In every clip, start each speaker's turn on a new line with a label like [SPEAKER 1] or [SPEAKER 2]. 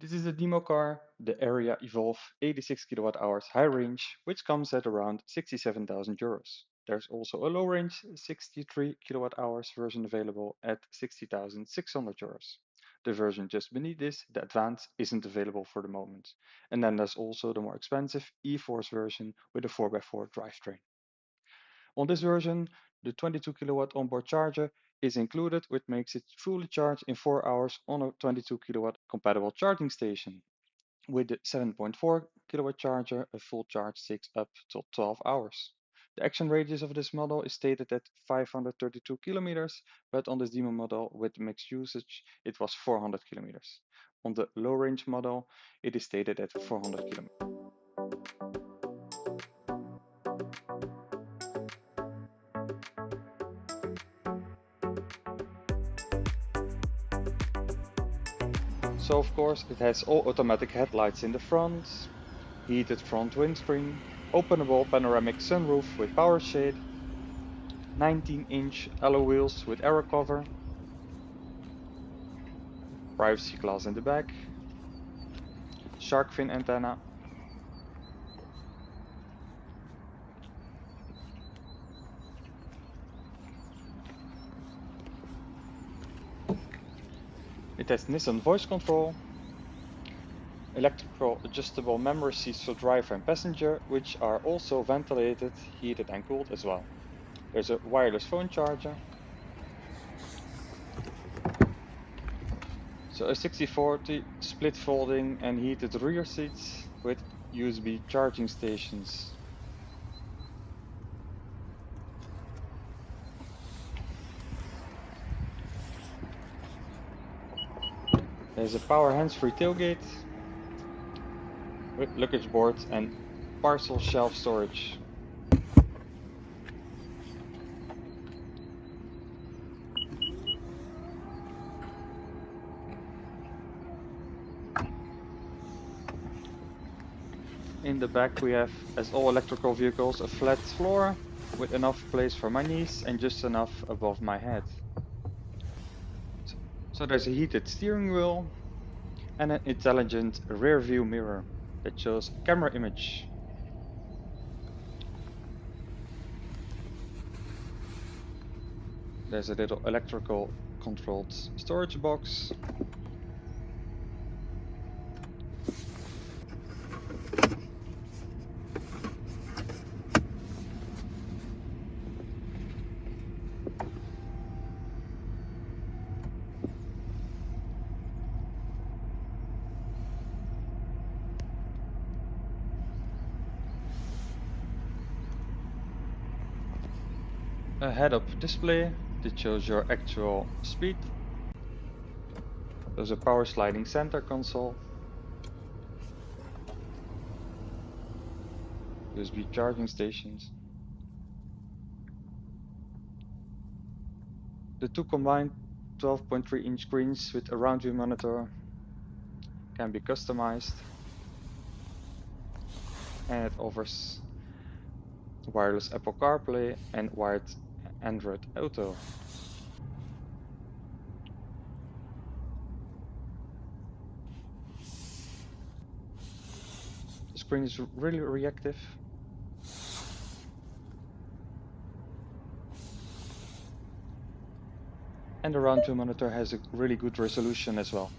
[SPEAKER 1] This is a demo car, the Ariya Evolve 86 kWh high range, which comes at around 67,000 euros. There's also a low range 63 kWh version available at 60,600 euros. The version just beneath this, the Advance, isn't available for the moment. And then there's also the more expensive E-Force version with a 4x4 drivetrain. On this version, the 22 kilowatt onboard charger is included, which makes it fully charged in 4 hours on a 22 kilowatt compatible charging station. With the 7.4 kilowatt charger, a full charge takes up to 12 hours. The action radius of this model is stated at 532 kilometers, but on this demo model with mixed usage, it was 400 kilometers. On the low range model, it is stated at 400 kilometers. So of course it has all automatic headlights in the front, heated front windscreen, openable panoramic sunroof with power shade, 19 inch alloy wheels with aero cover, privacy glass in the back, shark fin antenna, It has Nissan voice control, electrical adjustable memory seats for driver and passenger, which are also ventilated, heated and cooled as well. There's a wireless phone charger. So a 60-40 split folding and heated rear seats with USB charging stations. There's a power hands-free tailgate with luggage board and parcel shelf storage. In the back we have, as all electrical vehicles, a flat floor with enough place for my knees and just enough above my head. So there's a heated steering wheel and an intelligent rear view mirror that shows camera image. There's a little electrical controlled storage box a head-up display that shows your actual speed. There's a power sliding center console. USB charging stations. The two combined 12.3 inch screens with a round view monitor can be customized and it offers wireless Apple CarPlay and wired Android Auto. The screen is really reactive. And the round view monitor has a really good resolution as well.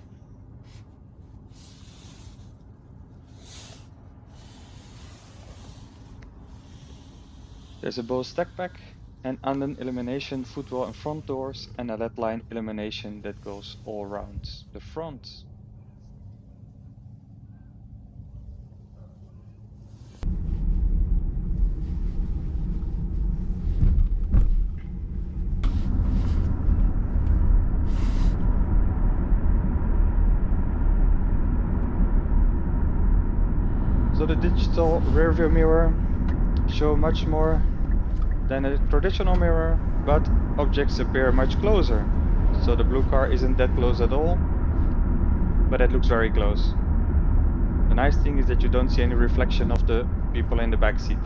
[SPEAKER 1] There's a Bose stack pack and anden illumination footwell and front doors and a LED line illumination that goes all around the front. So the digital rear view mirror show much more than a traditional mirror, but objects appear much closer. So the blue car isn't that close at all, but it looks very close. The nice thing is that you don't see any reflection of the people in the back seat.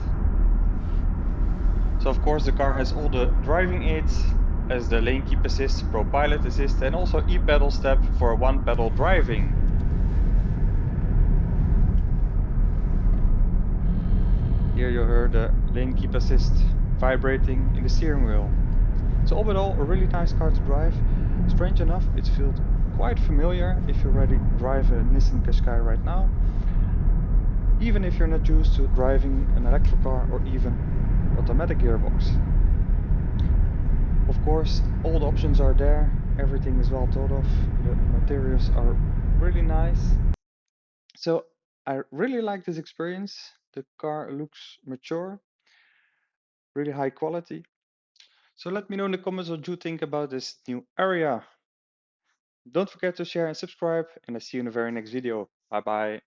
[SPEAKER 1] So of course the car has all the driving aids, as the lane keep assist, pro pilot assist and also e-pedal step for one pedal driving. Here you heard the lane keep assist vibrating in the steering wheel. So all in all, a really nice car to drive. Strange enough, it feels quite familiar if you already drive a Nissan Qashqai right now. Even if you're not used to driving an electric car or even automatic gearbox. Of course, all the options are there. Everything is well thought of. The materials are really nice. So I really like this experience. The car looks mature, really high quality. So let me know in the comments what you think about this new Ariya. Don't forget to share and subscribe and I see you in the very next video. Bye bye.